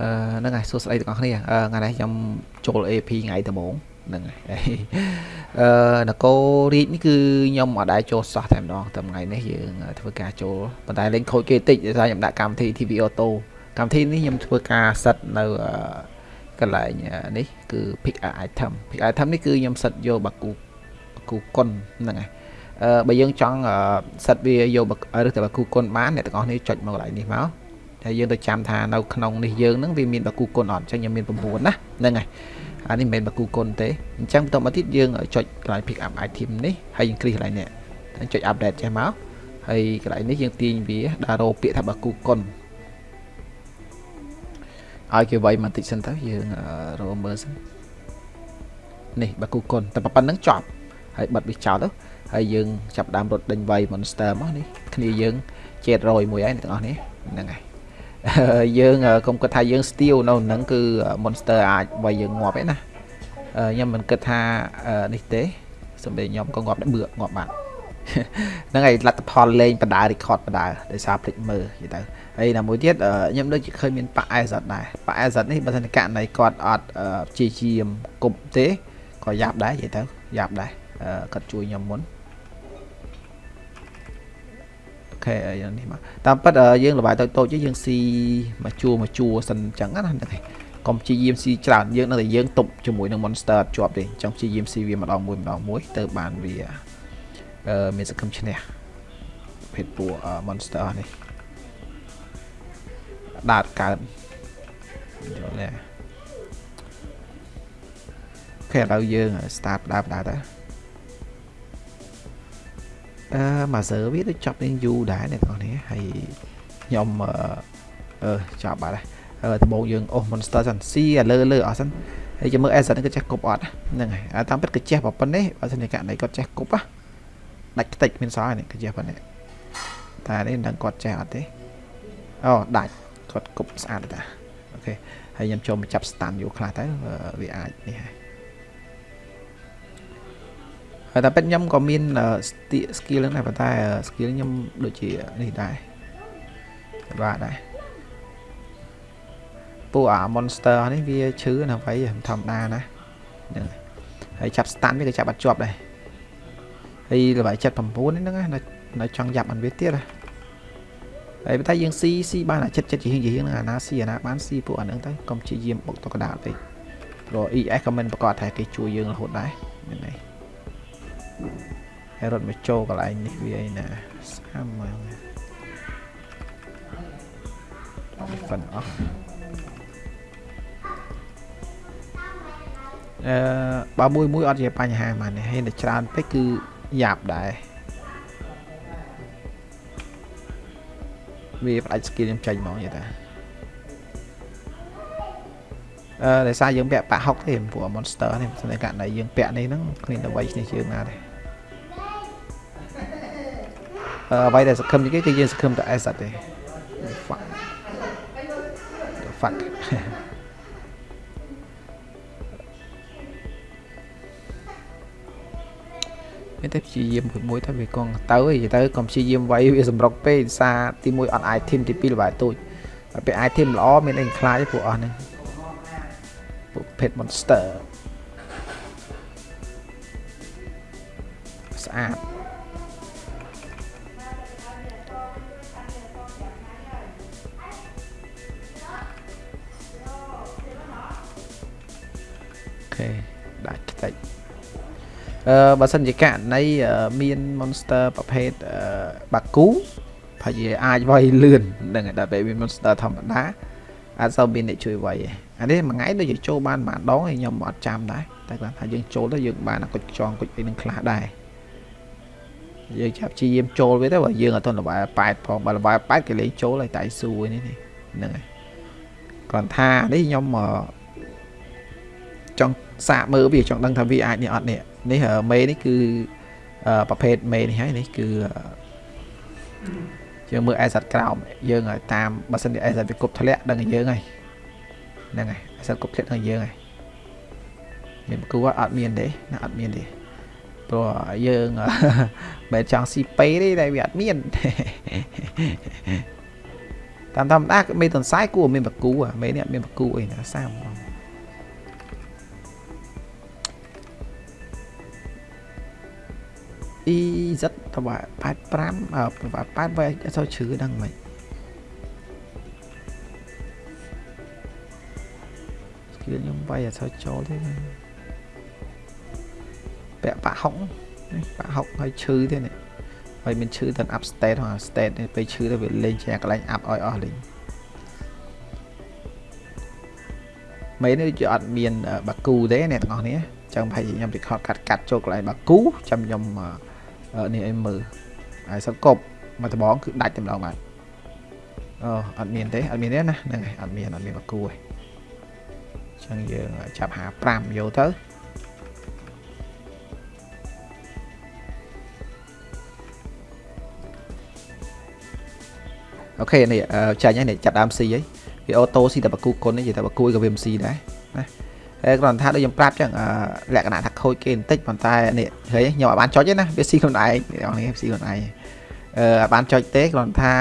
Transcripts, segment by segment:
អឺហ្នឹងហើយសួស្តីទាំងអស់គ្នាអឺថ្ងៃនេះខ្ញុំចូល AP ថ្ងៃដំបូងហ្នឹងហើយអឺនគររាជនេះគឺខ្ញុំអត់ដែរចូលសោះតែម្ដងតែថ្ងៃនេះយើងធ្វើការចូលប៉ុន្តែលេងខូចគេតិចដោយសារខ្ញុំដាក់កម្មវិធី TV Auto កម្មវិធីនេះខ្ញុំធ្វើការសិតនៅកន្លែងនេះគឺ pick item pick item នេះគឺខ្ញុំសិតយកបាគូបាគូគុនហ្នឹងហើយអឺបើយើងចង់សិតវាយកឬតែបាគូគុនបានអ្នកទាំងអស់នេះចុចមកកន្លែងនេះមក ហើយយើងទៅចាំថានៅក្នុងនេះយើងហ្នឹងវាមានបាគូគុនអត់អញ្ចឹងខ្ញុំមាន9ណាហ្នឹងហើយអានេះមិនមែនបាគូគុនទេអញ្ចឹងបន្តមកទៀតយើងចុចកន្លែង pick up item នេះហើយយើងគ្លីកកន្លែងនេះចុច update ចេះមកហើយកន្លែងនេះយើងទាញវាដាក់រោពាក្យថាបាគូគុនឲ្យគេវាយបន្តិចសិនទៅយើងរកមើលសិននេះបាគូគុនតែប៉ុណ្្នឹងចប់ហើយបិទវាចោលទៅហើយយើងចាប់ដើមរត់ដេញវាយ monster មកនេះគ្នាយើងជេតរយមួយហើយទាំងអស់នេះហ្នឹងហើយ យើងកុំគិតថាយើង steal នៅហ្នឹងគឺ monster អាចវាយយើងងាប់ឯណាខ្ញុំមិនគិតថានេះទេសំបីខ្ញុំក៏ងាប់ដែរបឿងាប់បាត់ហ្នឹងហើយលទ្ធផលលេងបដា record បដាដោយសារភ្លេចមើលយីទៅហើយណាមួយទៀតខ្ញុំដូចជាឃើញមានប៉ាអេសតដែរប៉ាអេសតនេះបើសិនករណីគាត់អត់ជាជាមគប់ទេក៏យ៉ាប់ដែរយីទៅយ៉ាប់ដែរគាត់ជួយខ្ញុំមុន ខេយ៉ាងនេះមកតាមពិតយើងលបាយតូចតូចយើងស៊ីមកជួមកជួសិនអញ្ចឹងណាហ្នឹងហើយកុំព្យាយាមស៊ីច្រើនយើងនៅតែយើងទប់ជាមួយនឹង monster ជាប់ទេអញ្ចឹងព្យាយាមស៊ីវាម្ដងមួយម្ដងមួយទៅបានវាអឺមានសង្ឃឹមឈ្នះភេទពួក monster នេះដាតកើតយល់ទេអូខេឥឡូវយើង start ដើមដើរទៅ អឺមកសើវាទៅចាប់នឹងយូរដែរអ្នកទាំងនេះហើយខ្ញុំអឺចាប់បាត់ហើយដំបូងយើងអូស monster សិនស៊ីឥលើលើអស់សិនហើយចាំមើល asset នេះក៏ចេះគប់អត់ហ្នឹងហើយតាមពិតក៏ចេះប៉ុណ្ណេះបើសិនជាករណីគាត់ចេះគប់ណាដាច់ខ្ទេចមានសល់នេះក៏ចេះប៉ុណ្ណេះតែនេះមិនដឹងគាត់ចេះអត់ទេអូដាច់គាត់គប់ស្អាតតាអូខេហើយខ្ញុំចូលមកចាប់ stand យូរខ្លះទៅវាអាចនេះហើយ ហើយតែពេទ្យខ្ញុំក៏មាន skill ហ្នឹងដែរប៉ុន្តែ skill ខ្ញុំដូចជានេះដែរបាទដែរពួកអា monster នេះវាឈឺណាវៃធម្មតាណាហ្នឹងហើយចាប់ stand វាក៏ចាប់អត់ជាប់ដែរហើយល្បាយ79ហ្នឹងណានៅចង់យ៉ាប់អានវាទៀតណាហើយតែយើងស៊ីស៊ីបានអាចិត្តចិត្តជាហៀងជាហៀងហ្នឹងអាណាស៊ីអាណាបានស៊ីពួកអាហ្នឹងទៅកុំព្យាយាមបុកទៅកដាលពេកព្រោះ ES ក៏មិនប្រកាសថាគេជួយយើងរហូតដែរហ្នឹងហើយ ហើយរត់មកចូលកន្លែងនេះវាឯណាស្អាមមកហ្វិនអស់អឺបើមួយមួយអត់ជាបញ្ហាមកនេះហើយតែច្រើនពេកគឺយ៉ាប់ដែរវាផ្ដាច់ skill ខ្ញុំចេញមកយល់តាអឺដោយសារយើងពាក់ប៉ាក់6ទេព្រោះ monster នេះស្នេហ៍ករណីយើងពាក់នេះហ្នឹងគ្មានអ្វីគ្នាជើងណាទេអឺ អ្វីដែលសង្ឃឹមនេះគេគឺយើងសង្ឃឹមតែ S អត់ទេ fuck the fuck មានតែព្យាយាមមួយទៅវាកងទៅឯងទៅកុំព្យាយាមវាយវាសម្រុកពេកសារទី1អត់ item ទី2ល្បាយទូចហើយពេល item ល្អមានអីខ្លាចពួកអស់ហ្នឹងពួក pet monster ស្អាត បើសិនជាករណីមាន monster ប្រភេទបាគូប្រហែលអាចវាយលឿនហ្នឹងតែពេលមាន monster ធម្មតាអាចសូវមានអ្នកជួយវាយអានេះមួយថ្ងៃដូចជាចូលបានប៉ុន្មានដងហើយខ្ញុំអត់ចាំដែរតែគាត់ថាយើងចូលទៅយើងបានគុជចងគុជអីនឹងខ្លះដែរយើងចាប់ជាយាមចូលវាទៅបើយើងអត់ទាន់លបាយ8ផងបើលបាយ8គេលេងចូលហើយតែស៊ូនេះហ្នឹងហើយគាត់ថានេះខ្ញុំចង់សាកមើលវាចង់ដឹងថាវាអាចនេះអត់នេះ នេះមេនេះគឺប្រភេទមេនេះហើយនេះគឺយើងមើលអេសតក្រោមយើងតាមបើសិនជាអេសតវាគប់ធ្លាក់ដឹងយើងហើយហ្នឹងហើយអេសតគប់ធ្លាក់ដឹងយើងហើយមានគូអត់មានទេណាអត់មានទេព្រោះយើងមិនចង់ស៊ីពេទេតែវាអត់មានតាមធម្មតាមេតុនសាយគួរមានបកគូមេនេះអត់មានបកគូអីណាសាមបង អ៊ីសិតតបា85អឺ8វាអត់សូវជ្រឺដឹងមិនស្គីលខ្ញុំវាយអត់សូវចូលទេពាក់បាក់ហុកនេះបាក់ហុកហើយឈឺទេនេះហើយមានឈឺទៅ up state ហ្នឹង state នេះពេលឈឺទៅវាលេងជាកន្លែង up ឲ្យអស់លេងមេនេះជាអត់មានបាគូទេអ្នកទាំងអស់នេះចឹងប្រហែលជាខ្ញុំ record កាត់កាត់ចូលកន្លែងបាគូចាំខ្ញុំ នេះឲ្យមើលហើយសិលកប់មកដបងគឺដាច់តែម្ដងបាទអូអត់មានទេអត់មានទេណាហ្នឹងហើយអត់មានអត់មានបាគូទេចឹងយើងចាប់55យកទៅអូខេនេះចាញ់ហើយនេះចាប់ដើមស៊ីហើយវាអូតូស៊ីតែបកគូគុណនេះនិយាយតែបកគូក៏វាមិនស៊ីដែរណាហើយ គ្រាន់ថាដូចខ្ញុំប្រាប់ចឹងលក្ខណៈថាខូចគេបន្តិចប៉ុន្តែនេះឃើញខ្ញុំអាចបានចុចទេណាវាស៊ីខ្លួនឯងអ្នកនេះស៊ីខ្លួនឯងអឺអាចបានចុចទេគ្រាន់ថា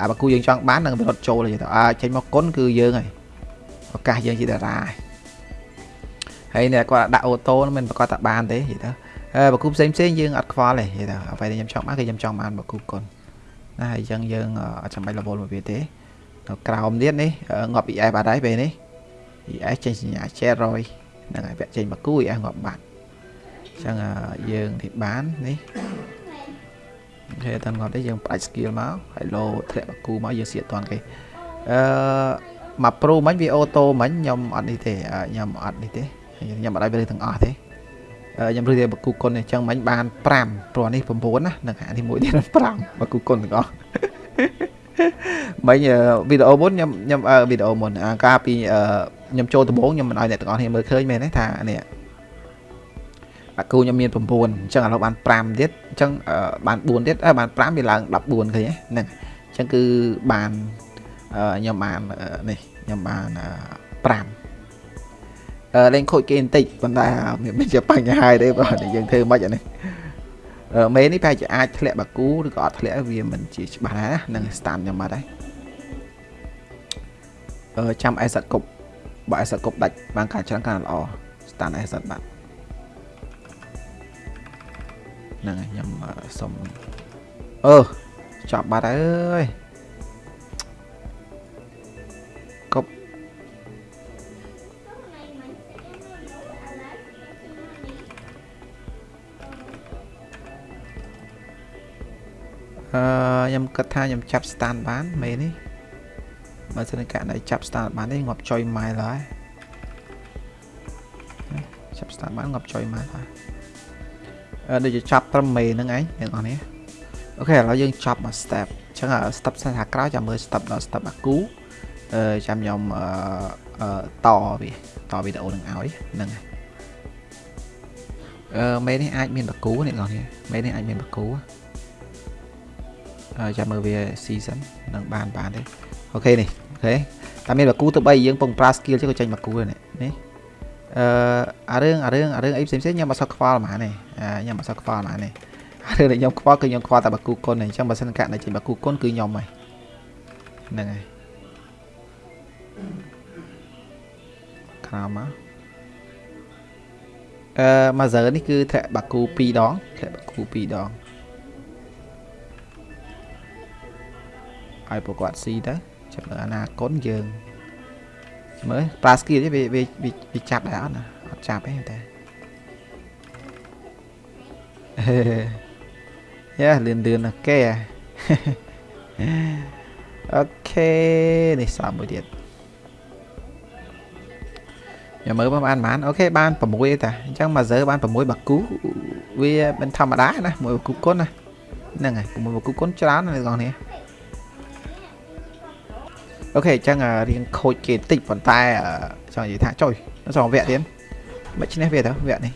អាបកគូយើងចង់បាននឹងវារត់ចូលទៅអាចេញមកគុណគឺយើងហើយឱកាសយើងជាតារាហើយនេះគាត់ដាក់អូតូមិនប្រកាសថាបានទេនិយាយទៅអឺបកគូផ្សេងផ្សេងយើងអត់ខ្វល់ទេនិយាយទៅអ្វីដែលខ្ញុំចង់បានគឺខ្ញុំចង់បានបកគូគុណណាហើយអញ្ចឹងយើងអត់ចាំបាច់ level មកវាទេនៅក្រោមទៀតនេះងាប់ ES បាត់ហើយពេលនេះ ES ចេញសញ្ញា700ហ្នឹងហើយពាក់ចេញមកគូ ES ងាប់បាត់អញ្ចឹងយើងនេះបាននេះគេអត់ងាប់ទេយើងផ្ដាច់ skill មកហើយលោធ្លាក់មកគូមកយើងសៀតតាន់គេអឺមក pro មិញវាអូតូមិញខ្ញុំអត់នេះទេខ្ញុំអត់នេះទេខ្ញុំអត់ឲ្យវាទាំងអស់ទេខ្ញុំរើសតែបកគូគុណអញ្ចឹងមិញបាន5ព្រោះនេះ9ណានឹងអានេះមួយទៀត5បកគូគុណទាំងអស់មិញវីដេអូមុនខ្ញុំខ្ញុំវីដេអូមុនអាកាលពី ខ្ញុំចូលដំបូងខ្ញុំមិនឲ្យអ្នកទាំងអស់គ្នាមើលឃើញមែនទេថានេះបាគូខ្ញុំមាន9អញ្ចឹងឥឡូវបាន5ទៀតអញ្ចឹងបាន4ទៀតបាន5វាឡើង14ឃើញហ្នឹងអញ្ចឹងគឺបានខ្ញុំបាននេះខ្ញុំបាន5លេងខូចគេបន្តិចប៉ុន្តែមិនជាបញ្ហាទេបាទយើងធ្វើមិនអានេះមេនេះប្រហែលជាអាចធ្លាក់បាគូឬក៏អត់ធ្លាក់វាមិនជាច្បាស់ដែរណានឹង stand ខ្ញុំបាត់ហើយអឺចាំអេសតគប់ បើអេសតគប់ដាច់បានការច្រើនកាន់ល្អ stand អេសតបាត់ហ្នឹងហើយខ្ញុំសុំអឺចប់បាត់ហើយអឺខ្ញុំគិតថាខ្ញុំចាប់ stand បានមេនេះ បើសិនករណីចាប់ stand បានទេងាប់ចុយ mile ហើយចាប់ stand បានងាប់ចុយ mile ហើយអឺដូចជាចាប់ត្រឹមមេហ្នឹងឯងអ្នកនរនេះអូខេឥឡូវយើងចប់មក step អញ្ចឹង step សិនថាក្រោយចាំមើល step ដល់ step អាគូអឺចាំខ្ញុំអឺតវាតវីដេអូនឹងឲ្យហ្នឹងហើយអឺមេនេះអាចមានបកគូអ្នកនរនេះមេនេះអាចមានបកគូចាំមើលវា season នឹងបានបានទេអូខេនេះអូ ខេតែមានបាគូទៅ3យើងពងប្រើ skill ចេះក៏ចេញបាគូនេះនេះអឺអារឿងអារឿងអារឿងអីផ្សេងផ្សេងខ្ញុំអត់សូវខ្វល់ហ្មងនេះខ្ញុំអត់សូវខ្វល់ហ្មងនេះអារឿងដែលខ្ញុំខ្វល់គឺខ្ញុំខ្វល់តែបាគូគុណអញ្ចឹងបើសិនកាក់នៅចេញបាគូគុណគឺខ្ញុំហើយហ្នឹងហើយក្រោមមកអឺមួយសើនេះគឺធ្លាក់បាគូ2ដងធ្លាក់បាគូ2ដងឲ្យពួកគាត់ស៊ីទៅ ចាំមើលអនាគតយើងមើលប្រើ skill វាវាវាចាប់ដែរអត់ណាអត់ចាប់ទេតែយ៉ាលឿនលឿនណាស់គេអូខេនេះសំមួយទៀតខ្ញុំមើលបានបានអូខេបាន6ទេតាអញ្ចឹងមកសើបាន6បាគូវាមិនធម្មតាណាមួយបាគូគុណណាហ្នឹងហើយ6បាគូគុណច្រើនណាបងប្អូន អូខេអញ្ចឹងរៀងខូចគេតិចប៉ុន្តែចង់និយាយថាចុយសងវគ្គទៀតមិនឈ្នះវាទៅវគ្គនេះ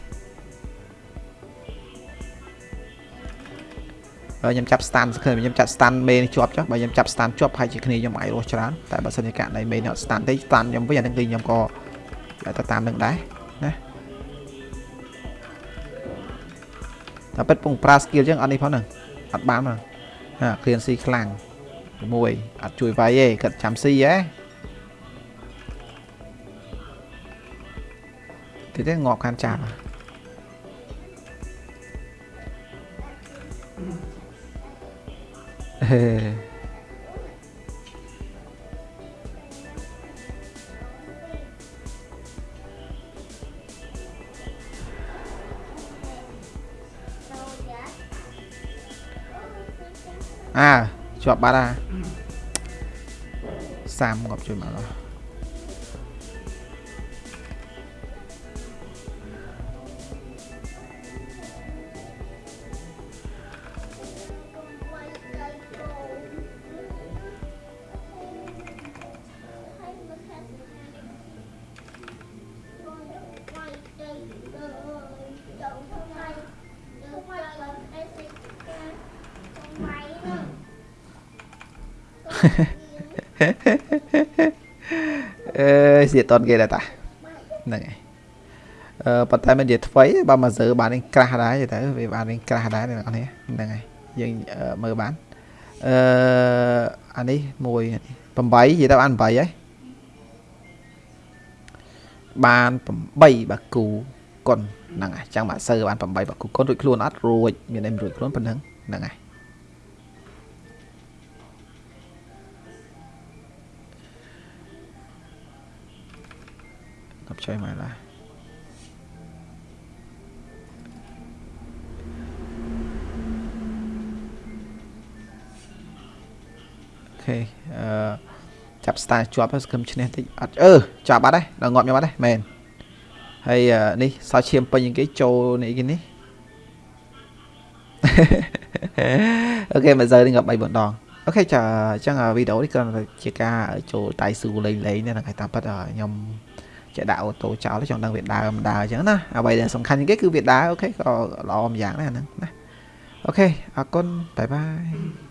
បើខ្ញុំចាប់ stand ឃើញខ្ញុំចាប់ stand មេនេះជាប់ចុះបើខ្ញុំចាប់ stand ជាប់ហើយជាគ្នាខ្ញុំអាចរស់ច្រើនតែបើសិនជាករណីមេនេះអត់ stand ទេ stand ខ្ញុំវិញអានឹងគឺខ្ញុំក៏ទៅតាមនឹងដែរណាតែពិតពងប្រើ skill ចឹងអត់នេះផងហ្នឹងអត់បានមកអា clean C ខ្លាំង មួយអត់ជួយវាយទេគាត់ចាំស៊ីហ៎តិចទេងាប់ខានចាប់ហេអាជាប់បាត់ហើយ 3쌈 갑자기 많아 Hehe ល់អឺសៀតតគេដែរតាហ្នឹងហើយអឺប៉ុន្តែមិននិយាយថ្មីបើមកសើបាននឹងក្រាស់ដែរទៅវាបាននឹងក្រាស់ដែរអ្នកនរហ្នឹងហើយយើងមើលបានអឺអានេះមួយ8និយាយទៅបាន8ហើយបាន8បាគូគុណហ្នឹងហើយចាំមកសើបាន8បាគូគុណរួចខ្លួនអត់រួចមានតែរួចខ្លួនប៉ុណ្ណឹងហ្នឹងហើយ ដល់ជួយមកឡើយអូខេអឺចាប់ star ជាប់សង្ឃឹមឈ្នះតិចអត់អឺចាប់បាត់ហើយដល់ងាប់ខ្ញុំបាត់ហើយមែនហើយនេះសោឈាមពេញគេចូលនេះគេនេះអូខេមក giờ នេះងាប់3 4ដងអូខេចាអញ្ចឹងវីដេអូនេះគ្រាន់តែជាការចូលតៃស៊ូលេងលេងនេះហ្នឹងហើយតាមពិតខ្ញុំ ចេះដាក់អូតូចោលចង់ដឹងវាដើរមិនដើរអញ្ចឹងណាអ្វីដែលសំខាន់ជាងគេគឺវាដើរអូខេក៏ល្អម្យ៉ាងដែរហ្នឹងណាអូខេអរគុណបាយបាយ